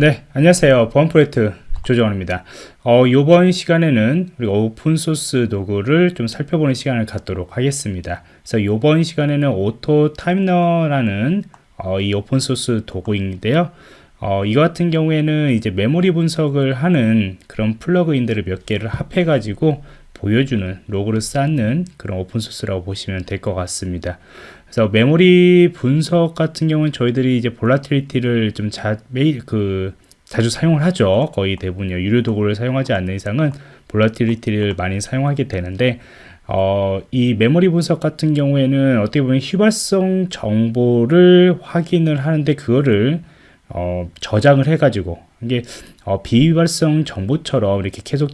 네, 안녕하세요. 보안 프로젝트 조정원입니다. 어, 이번 시간에는 우리가 오픈소스 도구를 좀 살펴보는 시간을 갖도록 하겠습니다. 그래서 이번 시간에는 AutoTimeliner라는 어, 이 오픈소스 도구인데요. 어, 이거 같은 경우에는 이제 메모리 분석을 하는 그런 플러그인들을 몇 개를 합해 가지고 보여주는 로그를 쌓는 그런 오픈소스라고 보시면 될 것 같습니다. 그래서 메모리 분석 같은 경우는 저희들이 이제 Volatility를 좀 자, 매일 그 자주 사용을 하죠. 거의 대부분 유료 도구를 사용하지 않는 이상은 Volatility를 많이 사용하게 되는데 어, 이 메모리 분석 같은 경우에는 어떻게 보면 휘발성 정보를 확인을 하는데 그거를 어, 저장을 해가지고 이게 어, 비휘발성 정보처럼 이렇게 계속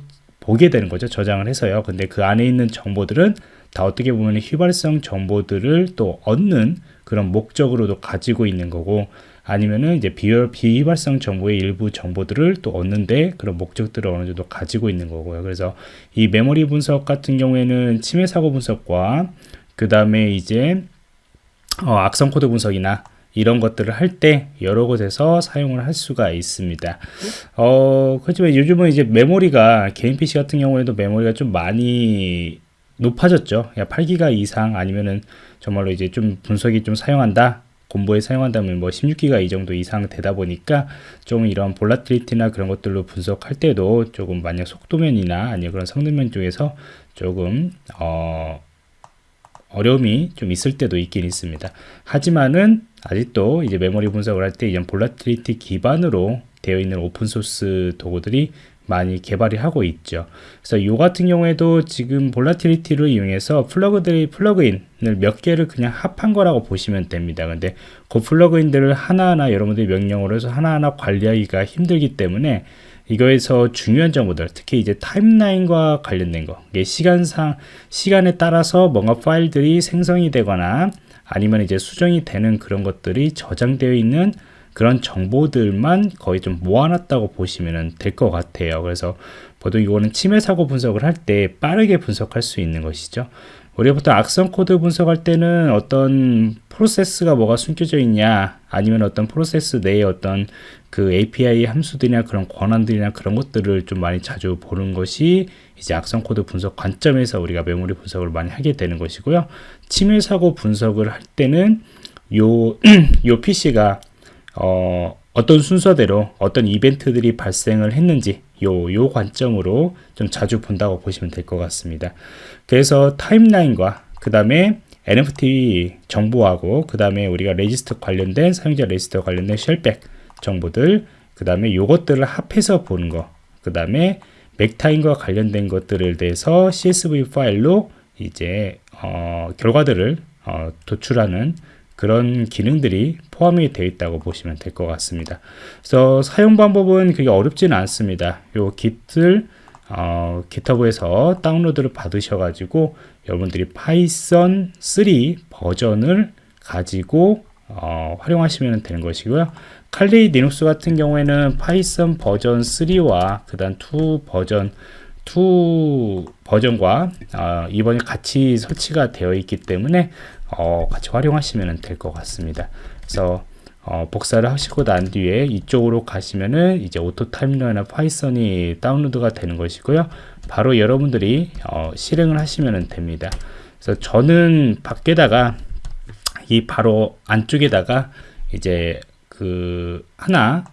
보게 되는 거죠. 저장을 해서요. 근데 그 안에 있는 정보들은 다 어떻게 보면 휘발성 정보들을 또 얻는 그런 목적으로도 가지고 있는 거고 아니면은 이제 비열, 비휘발성 정보의 일부 정보들을 또 얻는데 그런 목적들을 어느 정도 가지고 있는 거고요. 그래서 이 메모리 분석 같은 경우에는 침해 사고 분석과 그 다음에 이제 어, 악성 코드 분석이나 이런 것들을 할 때 여러 곳에서 사용을 할 수가 있습니다. 어, 그렇지만 요즘은 이제 메모리가 개인 PC 같은 경우에도 메모리가 좀 많이 높아졌죠. 8기가 이상 아니면은 정말로 이제 좀 분석이 좀 사용한다. 공부에 사용한다면 뭐 16기가 이 정도 이상 되다 보니까 좀 이런 볼라틸리티나 그런 것들로 분석할 때도 조금 만약 속도면이나 아니면 그런 성능면 쪽에서 조금 어 어려움이 좀 있을 때도 있긴 있습니다. 하지만은 아직도 이제 메모리 분석을 할 때 이런 볼라틸리티 기반으로 되어 있는 오픈소스 도구들이 많이 개발이 하고 있죠. 그래서 이 같은 경우에도 지금 Volatility를 이용해서 플러그들이 플러그인을 몇 개를 그냥 합한 거라고 보시면 됩니다. 근데 그 플러그인들을 하나하나 여러분들이 명령으로 해서 하나하나 관리하기가 힘들기 때문에 이거에서 중요한 정보들, 특히 이제 타임라인과 관련된 거, 시간상 시간에 따라서 뭔가 파일들이 생성이 되거나 아니면 이제 수정이 되는 그런 것들이 저장되어 있는 그런 정보들만 거의 좀 모아놨다고 보시면 될 것 같아요. 그래서 보통 이거는 침해 사고 분석을 할 때 빠르게 분석할 수 있는 것이죠. 우리가 보통 악성 코드 분석할 때는 어떤 프로세스가 뭐가 숨겨져 있냐 아니면 어떤 프로세스 내에 어떤 그 API 함수들이나 그런 권한들이나 그런 것들을 좀 많이 자주 보는 것이 이제 악성 코드 분석 관점에서 우리가 메모리 분석을 많이 하게 되는 것이고요. 침해 사고 분석을 할 때는 요, 요 PC가 어, 어떤 순서대로 어떤 이벤트들이 발생을 했는지 요, 요 관점으로 좀 자주 본다고 보시면 될 것 같습니다. 그래서 타임라인과 그 다음에 MFT 정보하고 그 다음에 우리가 레지스터 관련된 사용자 레지스터 관련된 shellbag 정보들 그 다음에 요것들을 합해서 보는 거 그 다음에 mactime과 관련된 것들을 대해서 CSV 파일로 이제 어, 결과들을 어, 도출하는 그런 기능들이 포함이 되어 있다고 보시면 될 것 같습니다. 그래서 사용 방법은 그게 어렵지는 않습니다. 요 git을 어, GitHub에서 다운로드를 받으셔가지고 여러분들이 Python 3 버전을 가지고 어, 활용하시면 되는 것이고요. Kali Linux 같은 경우에는 Python 버전 3와 그 다음 2 버전 2 버전과 어, 이번에 같이 설치가 되어 있기 때문에 어, 같이 활용하시면 될 것 같습니다. 그래서 어, 복사를 하시고 난 뒤에 이쪽으로 가시면은 이제 Auto Timeliner나 Python이 다운로드가 되는 것이고요. 바로 여러분들이 어, 실행을 하시면 됩니다. 그래서 저는 밖에다가 이 바로 안쪽에다가 이제 그 하나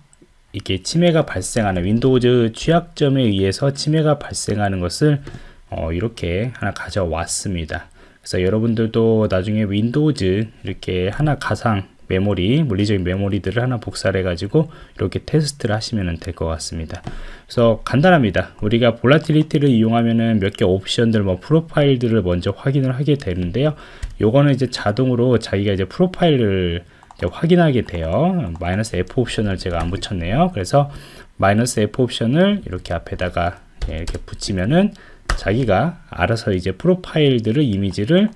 이게 침해가 발생하는 Windows 취약점에 의해서 침해가 발생하는 것을 어, 이렇게 하나 가져왔습니다. 그래서 여러분들도 나중에 Windows 이렇게 하나 가상 메모리, 물리적인 메모리들을 하나 복사를 해가지고 이렇게 테스트를 하시면 될 것 같습니다. 그래서 간단합니다. 우리가 Volatility를 이용하면은 몇 개 옵션들, 뭐 프로파일들을 먼저 확인을 하게 되는데요. 요거는 이제 자동으로 자기가 이제 프로파일을 이제 확인하게 돼요. 마이너스 F 옵션을 제가 안 붙였네요. 그래서 마이너스 F 옵션을 이렇게 앞에다가 이렇게 붙이면은 자기가 알아서 이제 프로파일들을 이미지를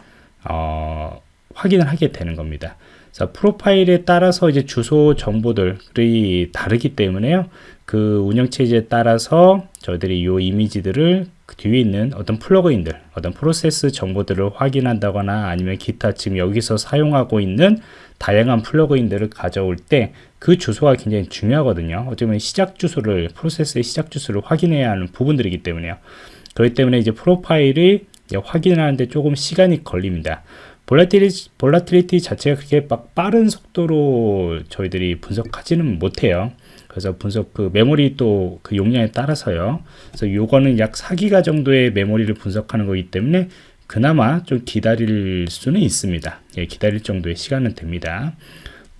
어, 확인을 하게 되는 겁니다. 자, 프로파일에 따라서 이제 주소 정보들이 다르기 때문에요. 그 운영체제에 따라서 저희들이 이 이미지들을 그 뒤에 있는 어떤 플러그인들, 어떤 프로세스 정보들을 확인한다거나 아니면 기타 지금 여기서 사용하고 있는 다양한 플러그인들을 가져올 때 그 주소가 굉장히 중요하거든요. 어쩌면 시작 주소를 프로세스의 시작 주소를 확인해야 하는 부분들이기 때문에요. 그렇기 때문에 이제 프로파일이 확인하는데 조금 시간이 걸립니다. 볼라티리티, 볼라티리티 자체가 그렇게 막 빠른 속도로 저희들이 분석하지는 못해요. 그래서 분석 그 메모리 또 그 용량에 따라서요. 그래서 요거는 약 4기가 정도의 메모리를 분석하는 거기 때문에 그나마 좀 기다릴 수는 있습니다. 예, 기다릴 정도의 시간은 됩니다.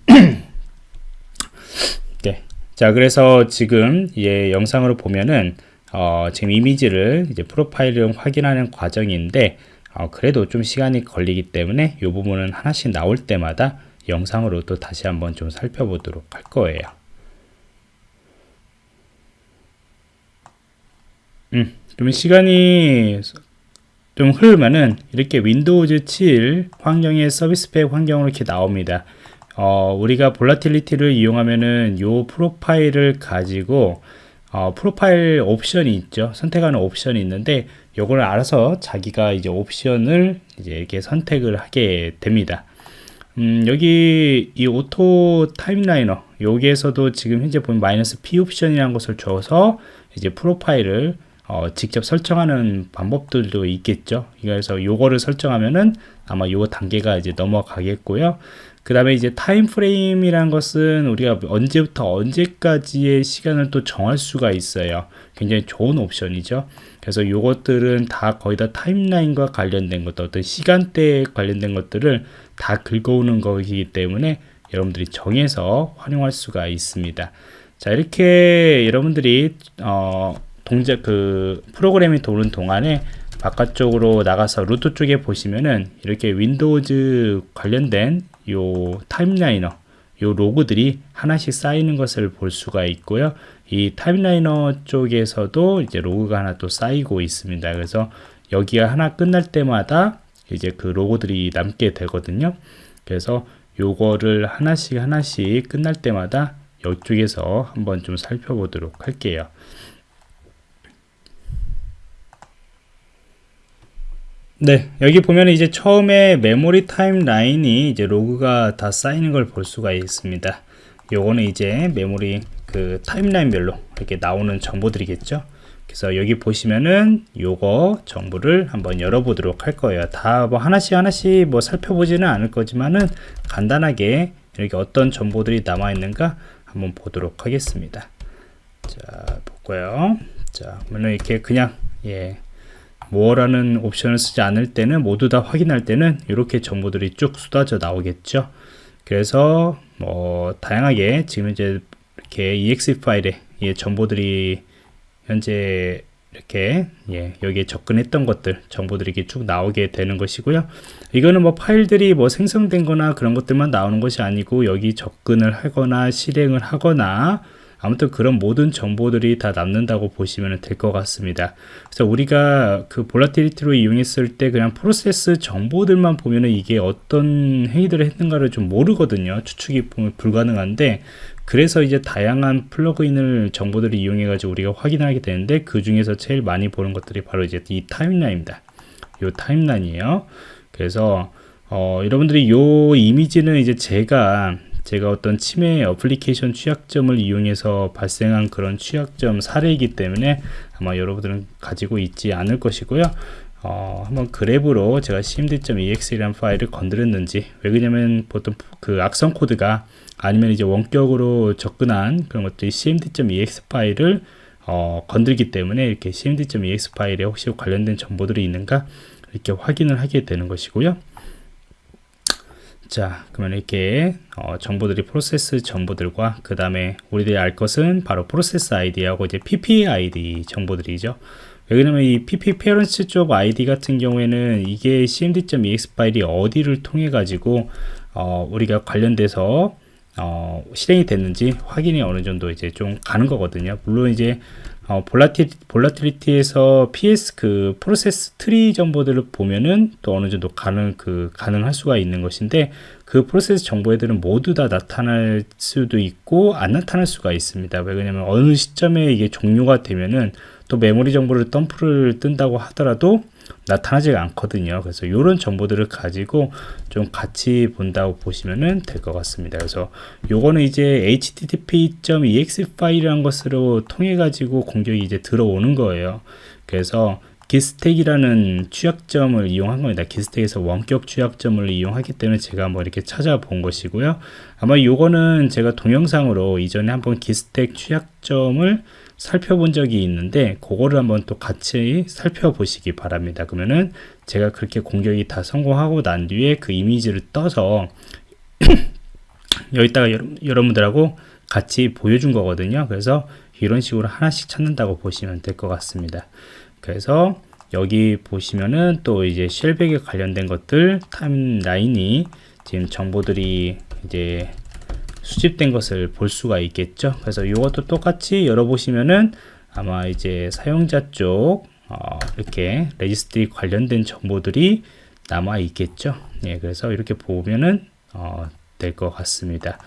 네. 자, 그래서 지금 예, 영상으로 보면은 어, 지금 이미지를 이제 프로파일을 확인하는 과정인데 어, 그래도 좀 시간이 걸리기 때문에 이 부분은 하나씩 나올 때마다 영상으로 또 다시 한번 좀 살펴보도록 할 거예요. 음, 좀 시간이 좀 흐르면은 이렇게 Windows 7 환경의 서비스 팩 환경으로 이렇게 나옵니다. 어, 우리가 Volatility를 이용하면은 요 프로파일을 가지고 어, 프로파일 옵션이 있죠. 선택하는 옵션이 있는데 요걸 알아서 자기가 이제 옵션을 이제 이렇게 선택을 하게 됩니다. 음, 여기 이 Auto Timeliner 여기에서도 지금 현재 보면 마이너스 P 옵션이라는 것을 줘서 이제 프로파일을 어, 직접 설정하는 방법들도 있겠죠. 그래서 요거를 설정하면은 아마 요 단계가 이제 넘어가겠고요. 그 다음에 이제 타임 프레임이란 것은 우리가 언제부터 언제까지의 시간을 또 정할 수가 있어요. 굉장히 좋은 옵션이죠. 그래서 요것들은 다 거의 다 타임라인과 관련된 것들, 어떤 시간대에 관련된 것들을 다 긁어오는 거기 때문에 여러분들이 정해서 활용할 수가 있습니다. 자, 이렇게 여러분들이, 어, 동작 그 프로그램이 도는 동안에 바깥쪽으로 나가서 루트 쪽에 보시면은 이렇게 Windows 관련된 요 timeliner 요 로그들이 하나씩 쌓이는 것을 볼 수가 있고요. 이 timeliner 쪽에서도 이제 로그가 하나 또 쌓이고 있습니다. 그래서 여기가 하나 끝날 때마다 이제 그 로그들이 남게 되거든요. 그래서 요거를 하나씩 하나씩 끝날 때마다 이쪽에서 한번 좀 살펴보도록 할게요. 네, 여기 보면 이제 처음에 메모리 timeline이 이제 로그가 다 쌓이는 걸 볼 수가 있습니다. 요거는 이제 메모리 그 timeline별로 이렇게 나오는 정보들이겠죠. 그래서 여기 보시면은 요거 정보를 한번 열어보도록 할 거예요. 다 뭐 하나씩 하나씩 뭐 살펴보지는 않을 거지만은 간단하게 이렇게 어떤 정보들이 남아 있는가 한번 보도록 하겠습니다. 자, 볼까요? 자, 그러면 이렇게 그냥 예. 뭐라는 옵션을 쓰지 않을 때는 모두 다 확인할 때는 이렇게 정보들이 쭉 쏟아져 나오겠죠. 그래서 뭐 다양하게 지금 이제 이렇게 exe 파일에 예, 정보들이 현재 이렇게 예, 여기에 접근했던 것들 정보들이 이렇게 쭉 나오게 되는 것이고요. 이거는 뭐 파일들이 뭐 생성된 거나 그런 것들만 나오는 것이 아니고 여기 접근을 하거나 실행을 하거나 아무튼 그런 모든 정보들이 다 남는다고 보시면 될 것 같습니다. 그래서 우리가 그 볼라티리티로 이용했을 때 그냥 프로세스 정보들만 보면은 이게 어떤 행위들을 했는가를 좀 모르거든요. 추측이 불가능한데 그래서 이제 다양한 플러그인을 정보들을 이용해 가지고 우리가 확인하게 되는데 그 중에서 제일 많이 보는 것들이 바로 이제 이 타임라인입니다. 이 timeline이에요. 그래서 어, 여러분들이 요 이미지는 이제 제가 제가 어떤 침해 어플리케이션 취약점을 이용해서 발생한 그런 취약점 사례이기 때문에 아마 여러분들은 가지고 있지 않을 것이고요. 어, 한번 grep으로 제가 cmd.exe라는 파일을 건드렸는지 왜 그러냐면 보통 그 악성 코드가 아니면 이제 원격으로 접근한 그런 것들이 cmd.exe 파일을 어, 건들기 때문에 이렇게 cmd.ex 파일에 혹시 관련된 정보들이 있는가 이렇게 확인을 하게 되는 것이고요. 자 그러면 이렇게 어, 정보들이 프로세스 정보들과 그 다음에 우리들이 알 것은 바로 프로세스 아이디하고 이제 pp 아이디 정보들이죠. 왜냐면 이 pp 페런츠 쪽 아이디 같은 경우에는 이게 cmd.ex 파일이 어디를 통해 가지고 어, 우리가 관련돼서 어, 실행이 됐는지 확인이 어느 정도 이제 좀 가는 거거든요. 물론 이제 어, Volati, Volatility에서 PS 그 프로세스 트리 정보들을 보면은 또 어느 정도 가능 그 가능할 수가 있는 것인데 그 프로세스 정보 애들은 모두 다 나타날 수도 있고 안 나타날 수가 있습니다. 왜냐면 어느 시점에 이게 종료가 되면은 또 메모리 정보를 덤프를 뜬다고 하더라도 나타나지가 않거든요. 그래서 이런 정보들을 가지고 좀 같이 본다고 보시면 될 것 같습니다. 그래서 요거는 이제 http.exe 파일이라는 것으로 통해 가지고 공격이 이제 들어오는 거예요. 그래서 기스텍이라는 취약점을 이용한 겁니다. 기스텍에서 원격 취약점을 이용하기 때문에 제가 뭐 이렇게 찾아본 것이고요. 아마 요거는 제가 동영상으로 이전에 한번 기스텍 취약점을 살펴본 적이 있는데 그거를 한번 또 같이 살펴보시기 바랍니다. 그러면은 제가 그렇게 공격이 다 성공하고 난 뒤에 그 이미지를 떠서 여기다가 여러분들하고 같이 보여준 거거든요. 그래서 이런 식으로 하나씩 찾는다고 보시면 될 것 같습니다. 그래서 여기 보시면은 또 이제 쉘백에 관련된 것들 타임라인이 지금 정보들이 이제 수집된 것을 볼 수가 있겠죠? 그래서 이것도 똑같이 열어보시면은 아마 이제 사용자 쪽 어, 이렇게 레지스트리 관련된 정보들이 남아 있겠죠? 예, 그래서 이렇게 보면은 어, 될 것 같습니다.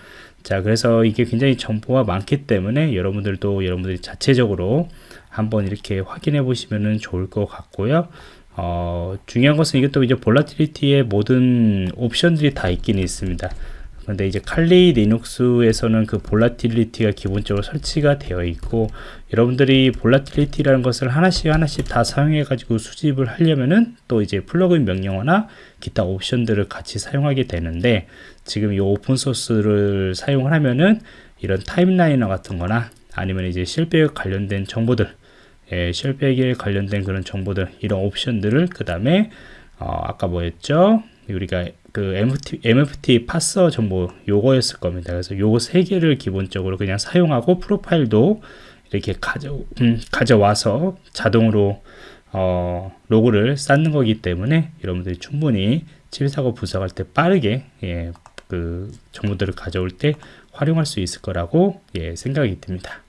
자 그래서 이게 굉장히 정보가 많기 때문에 여러분들도 여러분들이 자체적으로 한번 이렇게 확인해 보시면 좋을 것 같고요. 어, 중요한 것은 이것도 이제 Volatility의 모든 옵션들이 다 있긴 있습니다 근데 이제 칼리 리눅스에서는 그 Volatility가 기본적으로 설치가 되어 있고 여러분들이 Volatility라는 것을 하나씩 하나씩 다 사용해 가지고 수집을 하려면은 또 이제 plugin 명령어나 기타 옵션들을 같이 사용하게 되는데 지금 이 open source를 사용을 하면은 이런 timeliner 같은 거나 아니면 이제 shellbag에 관련된 정보들 예, shellbag에 관련된 그런 정보들 이런 옵션들을 그 다음에 어, 아까 뭐였죠? 우리가 그 MFT, MFT parser 정보 요거였을 겁니다. 그래서 요거 세 개를 기본적으로 그냥 사용하고 프로파일도 이렇게 가져, 음, 가져와서 자동으로 어, 로그를 쌓는 거기 때문에 여러분들이 충분히 칠사고 분석할 때 빠르게 예, 그 정보들을 가져올 때 활용할 수 있을 거라고 예, 생각이 듭니다.